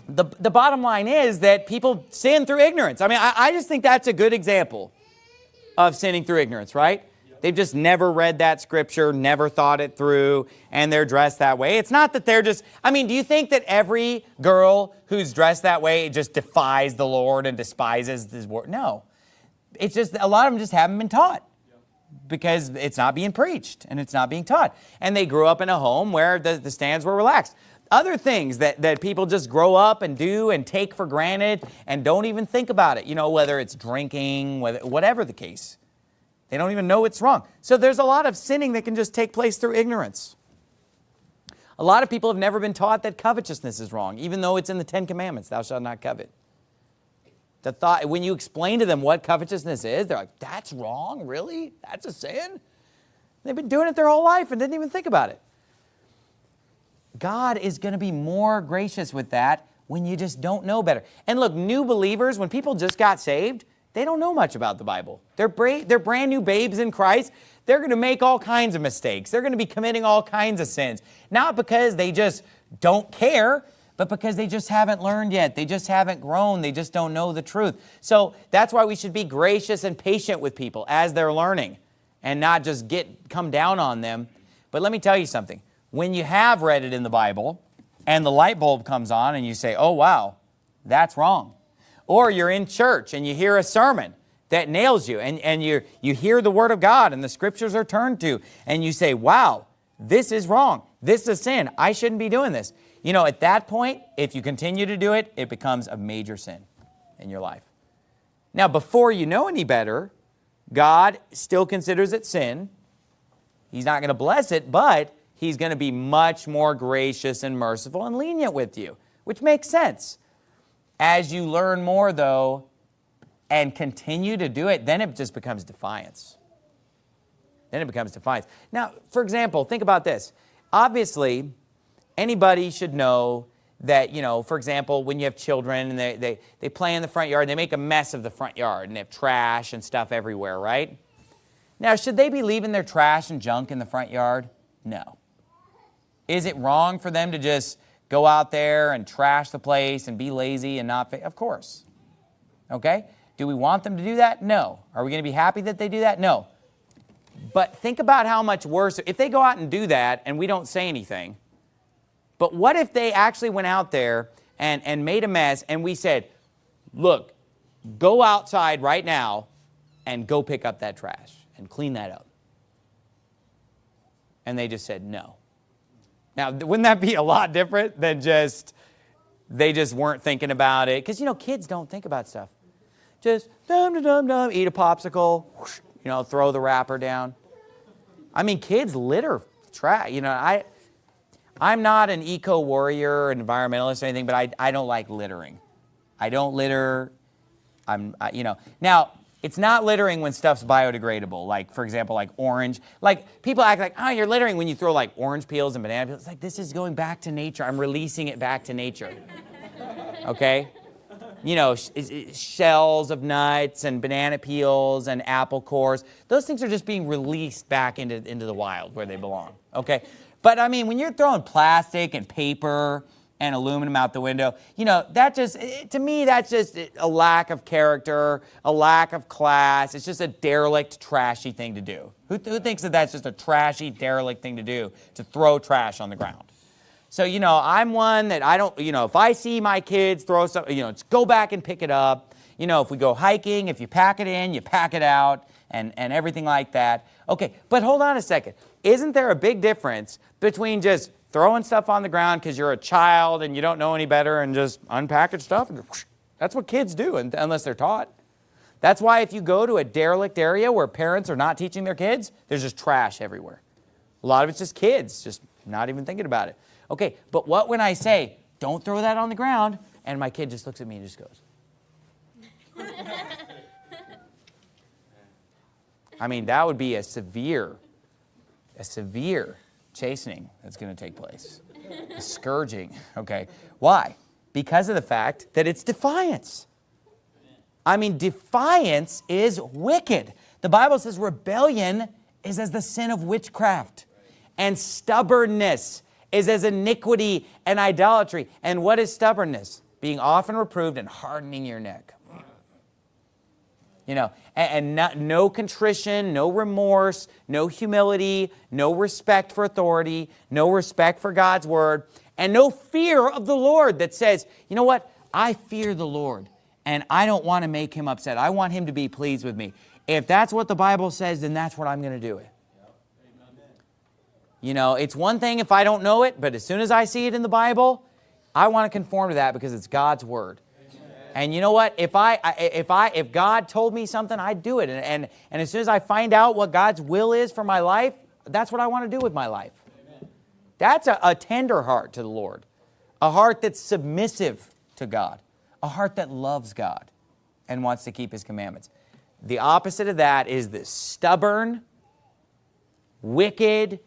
S1: the, the bottom line is that people sin through ignorance. I mean, I, I just think that's a good example of sinning through ignorance, right? They've just never read that scripture, never thought it through, and they're dressed that way. It's not that they're just, I mean, do you think that every girl who's dressed that way just defies the Lord and despises his word? No. It's just, a lot of them just haven't been taught because it's not being preached and it's not being taught. And they grew up in a home where the, the stands were relaxed. Other things that, that people just grow up and do and take for granted and don't even think about it, you know, whether it's drinking, whether, whatever the case. They don't even know it's wrong. So there's a lot of sinning that can just take place through ignorance. A lot of people have never been taught that covetousness is wrong, even though it's in the Ten Commandments, thou shalt not covet. The thought, when you explain to them what covetousness is, they're like, that's wrong, really? That's a sin? They've been doing it their whole life and didn't even think about it. God is going to be more gracious with that when you just don't know better. And look, new believers, when people just got saved, they don't know much about the Bible. They're, they're brand new babes in Christ. They're going to make all kinds of mistakes. They're going to be committing all kinds of sins. Not because they just don't care, but because they just haven't learned yet. They just haven't grown. They just don't know the truth. So that's why we should be gracious and patient with people as they're learning and not just get come down on them. But let me tell you something when you have read it in the Bible and the light bulb comes on and you say, oh, wow, that's wrong. Or you're in church and you hear a sermon that nails you and, and you, you hear the Word of God and the Scriptures are turned to and you say, wow, this is wrong. This is sin. I shouldn't be doing this. You know, at that point, if you continue to do it, it becomes a major sin in your life. Now, before you know any better, God still considers it sin. He's not going to bless it, but he's going to be much more gracious and merciful and lenient with you, which makes sense. As you learn more, though, and continue to do it, then it just becomes defiance. Then it becomes defiance. Now, for example, think about this. Obviously, anybody should know that, you know, for example, when you have children and they, they, they play in the front yard, they make a mess of the front yard and they have trash and stuff everywhere, right? Now, should they be leaving their trash and junk in the front yard? No. Is it wrong for them to just go out there and trash the place and be lazy and not, of course. Okay? Do we want them to do that? No. Are we going to be happy that they do that? No. But think about how much worse, if they go out and do that and we don't say anything, but what if they actually went out there and, and made a mess and we said, look, go outside right now and go pick up that trash and clean that up. And they just said no. Now, wouldn't that be a lot different than just, they just weren't thinking about it? Because, you know, kids don't think about stuff. Just dum dum dum dum, eat a popsicle, whoosh, you know, throw the wrapper down. I mean, kids litter trash. You know, I, I'm not an eco warrior, environmentalist or anything, but I, I don't like littering. I don't litter. I'm, I, you know, now it's not littering when stuff's biodegradable. Like, for example, like orange. Like, people act like, oh, you're littering when you throw like orange peels and banana peels. It's like, this is going back to nature. I'm releasing it back to nature. Okay? You know, sh shells of nuts and banana peels and apple cores. Those things are just being released back into, into the wild where they belong. Okay? But I mean, when you're throwing plastic and paper and aluminum out the window. You know, that just, eh, to me, that's just a lack of character, a lack of class. It's just a derelict, trashy thing to do. Who, who thinks that that's just a trashy, derelict thing to do, to throw trash on the ground? So, you know, I'm one that I don't, you know, if I see my kids throw something, you know, just go back and pick it up. You know, if we go hiking, if you pack it in, you pack it out and, and everything like that. Okay, but hold on a second. Isn't there a big difference between just throwing stuff on the ground because you're a child and you don't know any better and just unpackage stuff. That's what kids do and unless they're taught. That's why if you go to a derelict area where parents are not teaching their kids, there's just trash everywhere. A lot of it's just kids, just not even thinking about it. Okay, but what when I say, don't throw that on the ground, and my kid just looks at me and just goes. I mean, that would be a severe, a severe chastening that's going to take place. scourging, okay? Why? Because of the fact that it's defiance. I mean, defiance is wicked. The Bible says rebellion is as the sin of witchcraft. And stubbornness is as iniquity and idolatry. And what is stubbornness? Being often reproved and hardening your neck. You know, and, and not, no contrition, no remorse, no humility, no respect for authority, no respect for God's word, and no fear of the Lord that says, you know what, I fear the Lord and I don't want to make him upset. I want him to be pleased with me. If that's what the Bible says, then that's what I'm going to do it. You know, it's one thing if I don't know it, but as soon as I see it in the Bible, I want to conform to that because it's God's word. And you know what? If I, if I, if God told me something, I'd do it. And, and, and as soon as I find out what God's will is for my life, that's what I want to do with my life. Amen. That's a, a tender heart to the Lord. A heart that's submissive to God. A heart that loves God and wants to keep his commandments. The opposite of that is this stubborn, wicked,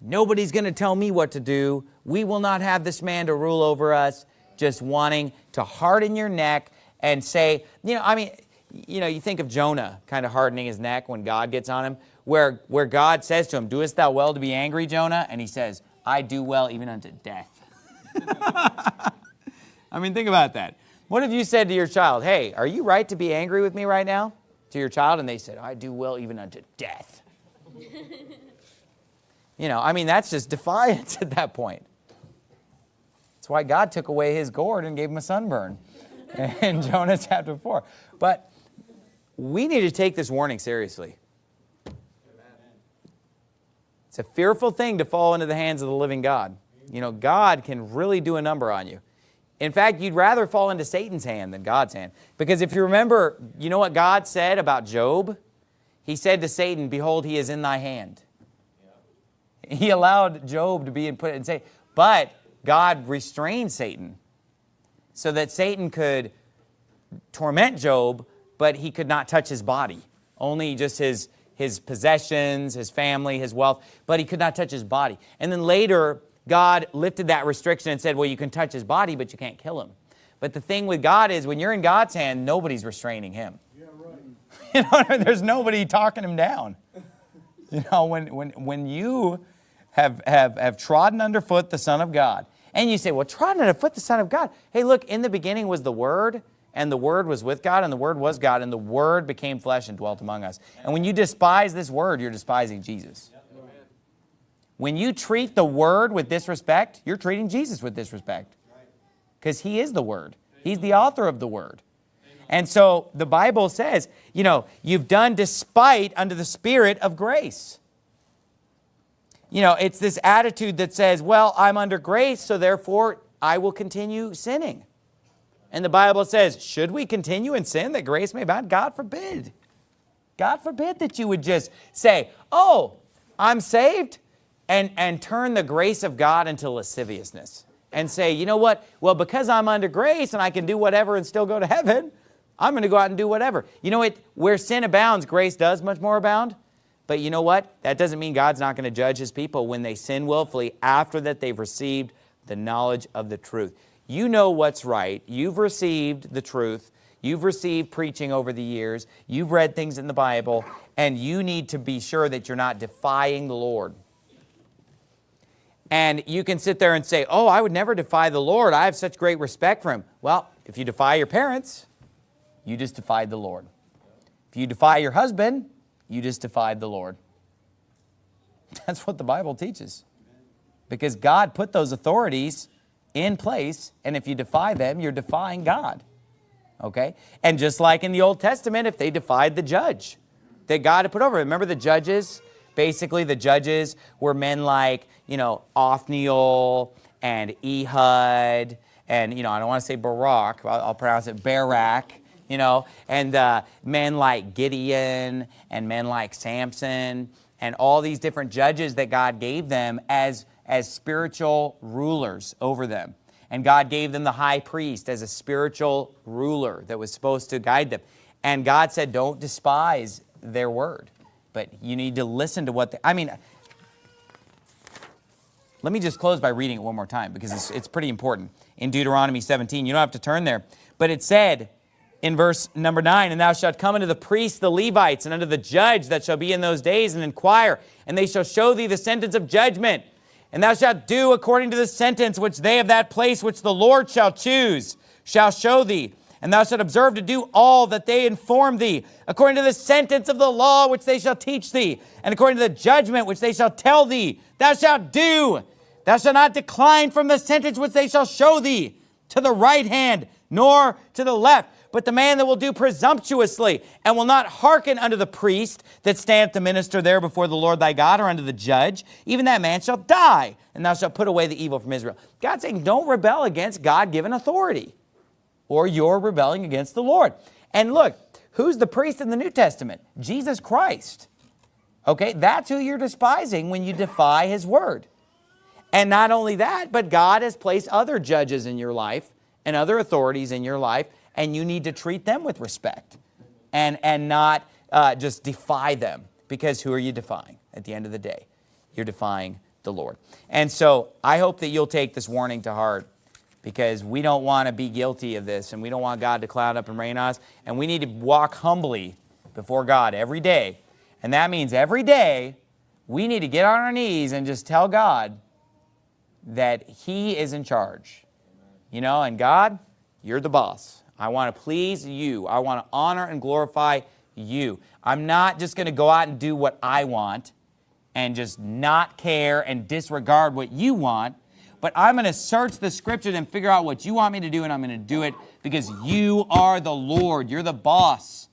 S1: nobody's going to tell me what to do. We will not have this man to rule over us just wanting to harden your neck and say, you know, I mean, you know, you think of Jonah kind of hardening his neck when God gets on him, where, where God says to him, doest thou well to be angry, Jonah? And he says, I do well even unto death. I mean, think about that. What have you said to your child, hey, are you right to be angry with me right now? To your child, and they said, I do well even unto death. you know, I mean, that's just defiance at that point. That's why God took away his gourd and gave him a sunburn in Jonah chapter 4. But we need to take this warning seriously. It's a fearful thing to fall into the hands of the living God. You know, God can really do a number on you. In fact, you'd rather fall into Satan's hand than God's hand. Because if you remember, you know what God said about Job? He said to Satan, behold, he is in thy hand. He allowed Job to be in put and say, but God restrained Satan so that Satan could torment Job, but he could not touch his body. Only just his, his possessions, his family, his wealth, but he could not touch his body. And then later, God lifted that restriction and said, well, you can touch his body, but you can't kill him. But the thing with God is when you're in God's hand, nobody's restraining him. Yeah, right. you know, there's nobody talking him down. You know, when, when, when you have, have, have trodden underfoot the Son of God, and you say, well, trodden underfoot the Son of God. Hey, look, in the beginning was the Word, and the Word was with God, and the Word was God, and the Word became flesh and dwelt among us. And when you despise this Word, you're despising Jesus. When you treat the Word with disrespect, you're treating Jesus with disrespect. Because He is the Word. He's the author of the Word. And so the Bible says, you know, you've done despite under the Spirit of grace. You know, it's this attitude that says, well, I'm under grace, so therefore I will continue sinning. And the Bible says, should we continue in sin that grace may abound? God forbid. God forbid that you would just say, oh, I'm saved, and, and turn the grace of God into lasciviousness. And say, you know what? Well, because I'm under grace and I can do whatever and still go to heaven, I'm going to go out and do whatever. You know what? Where sin abounds, grace does much more abound. But you know what? That doesn't mean God's not going to judge his people when they sin willfully after that they've received the knowledge of the truth. You know what's right. You've received the truth. You've received preaching over the years. You've read things in the Bible, and you need to be sure that you're not defying the Lord. And you can sit there and say, oh, I would never defy the Lord. I have such great respect for him. Well, if you defy your parents, you just defied the Lord. If you defy your husband, you just defied the Lord. That's what the Bible teaches. Because God put those authorities in place, and if you defy them, you're defying God. Okay? And just like in the Old Testament, if they defied the judge that God had put over, remember the judges? Basically, the judges were men like, you know, Othniel and Ehud, and, you know, I don't want to say Barak, I'll, I'll pronounce it Barak, you know, and uh, men like Gideon and men like Samson and all these different judges that God gave them as as spiritual rulers over them. And God gave them the high priest as a spiritual ruler that was supposed to guide them. And God said, don't despise their word, but you need to listen to what they, I mean, let me just close by reading it one more time because it's, it's pretty important. In Deuteronomy 17, you don't have to turn there, but it said in verse number 9, And thou shalt come unto the priests, the Levites, and unto the judge that shall be in those days, and inquire, and they shall show thee the sentence of judgment. And thou shalt do according to the sentence which they of that place which the Lord shall choose shall show thee. And thou shalt observe to do all that they inform thee, according to the sentence of the law which they shall teach thee, and according to the judgment which they shall tell thee. Thou shalt do. Thou shalt not decline from the sentence which they shall show thee, to the right hand, nor to the left but the man that will do presumptuously and will not hearken unto the priest that standeth to minister there before the Lord thy God or unto the judge, even that man shall die, and thou shalt put away the evil from Israel. God's saying don't rebel against God-given authority or you're rebelling against the Lord. And look, who's the priest in the New Testament? Jesus Christ. Okay, that's who you're despising when you defy his word. And not only that, but God has placed other judges in your life and other authorities in your life and you need to treat them with respect and, and not uh, just defy them because who are you defying at the end of the day? You're defying the Lord. And so I hope that you'll take this warning to heart because we don't want to be guilty of this and we don't want God to cloud up and rain on us and we need to walk humbly before God every day. And that means every day we need to get on our knees and just tell God that He is in charge. You know, and God, you're the boss. I want to please you. I want to honor and glorify you. I'm not just going to go out and do what I want and just not care and disregard what you want, but I'm going to search the scriptures and figure out what you want me to do and I'm going to do it because you are the Lord. You're the boss.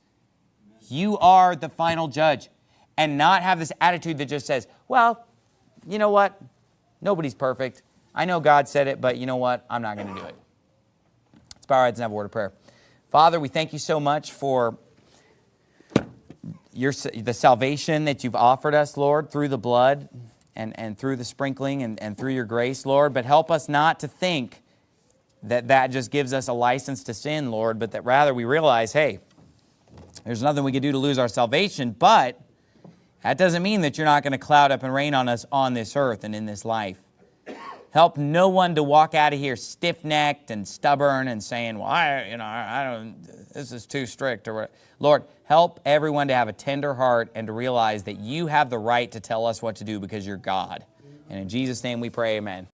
S1: You are the final judge. And not have this attitude that just says, well, you know what? Nobody's perfect. I know God said it, but you know what? I'm not going to do it. Let's bow our heads and have a word of prayer. Father, we thank you so much for your, the salvation that you've offered us, Lord, through the blood and, and through the sprinkling and, and through your grace, Lord. But help us not to think that that just gives us a license to sin, Lord, but that rather we realize, hey, there's nothing we can do to lose our salvation, but that doesn't mean that you're not going to cloud up and rain on us on this earth and in this life. Help no one to walk out of here stiff-necked and stubborn and saying, well, I, you know, I don't, this is too strict or. Lord, help everyone to have a tender heart and to realize that you have the right to tell us what to do because you're God. And in Jesus' name we pray, amen.